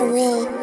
It's real.